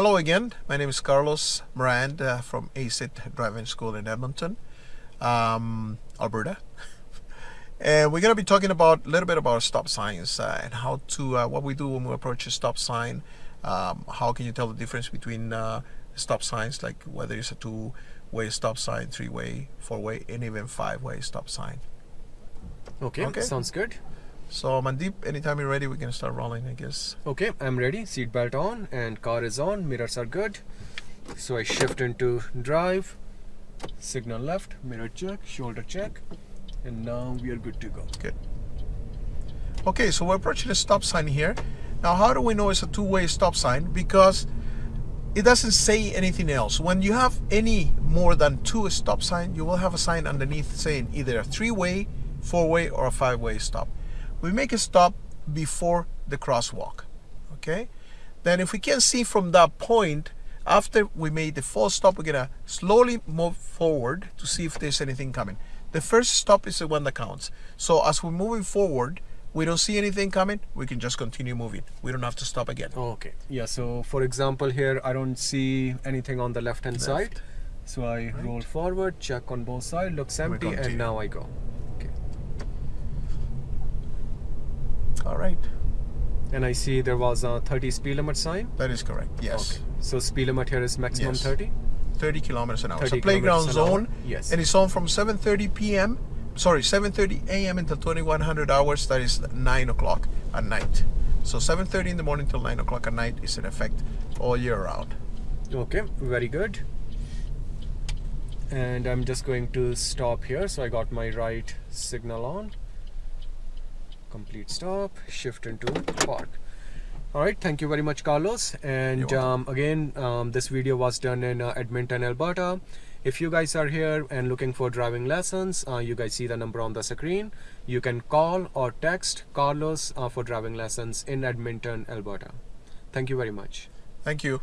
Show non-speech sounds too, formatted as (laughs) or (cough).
hello again. My name is Carlos Morand uh, from ACIT Driving School in Edmonton, um, Alberta. (laughs) and we're going to be talking about a little bit about stop signs uh, and how to, uh, what we do when we approach a stop sign. Um, how can you tell the difference between uh, stop signs, like whether it's a two-way stop sign, three-way, four-way, and even five-way stop sign. Okay, Okay. sounds good. So Mandeep, anytime you're ready, we can start rolling, I guess. Okay, I'm ready. Seat belt on and car is on. Mirrors are good. So I shift into drive. Signal left, mirror check, shoulder check, and now we are good to go. Good. Okay, so we're approaching a stop sign here. Now, how do we know it's a two-way stop sign? Because it doesn't say anything else. When you have any more than two stop sign, you will have a sign underneath saying either a three-way, four-way, or a five-way stop. We make a stop before the crosswalk, okay? Then if we can see from that point, after we made the full stop, we're gonna slowly move forward to see if there's anything coming. The first stop is the one that counts. So as we're moving forward, we don't see anything coming, we can just continue moving. We don't have to stop again. Okay. Yeah, so for example here, I don't see anything on the left hand side. So I roll forward, check on both sides, looks empty, and now I go. Okay. All right, And I see there was a 30 speed limit sign. that is correct. Yes, Okay. So speed limit here is maximum Yes. 30. 30 kilometers an hour. It's a playground kilometers an hour. zone, Yes. and it's on from 7:30 p.m. Sorry, 7:30 a.m. until 2100 hours. That is nine o'clock at night. So 7:30 in the morning till nine o'clock at night is in effect all year round. Okay, very good. And I'm just going to stop here. So I got my right signal on. Complete stop, shift into park. All right, thank you very much, Carlos. And um, again, um, this video was done in uh, Edmonton, Alberta. If you guys are here and looking for driving lessons, uh, you guys see the number on the screen. You can call or text Carlos uh, for driving lessons in Edmonton, Alberta. Thank you very much. Thank you.